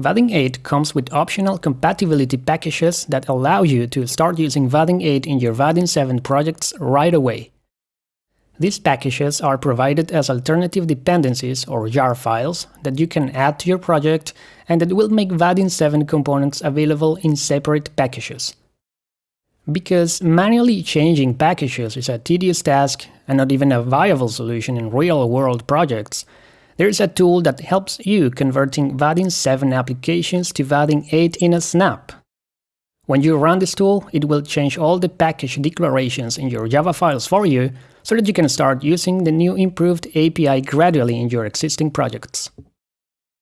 Vaadin 8 comes with optional compatibility packages that allow you to start using Vaadin 8 in your Vaadin 7 projects right away. These packages are provided as alternative dependencies or jar files that you can add to your project and that will make Vaadin 7 components available in separate packages. Because manually changing packages is a tedious task and not even a viable solution in real-world projects, there is a tool that helps you converting Vaadin 7 applications to Vaadin 8 in a snap. When you run this tool, it will change all the package declarations in your Java files for you so that you can start using the new improved API gradually in your existing projects.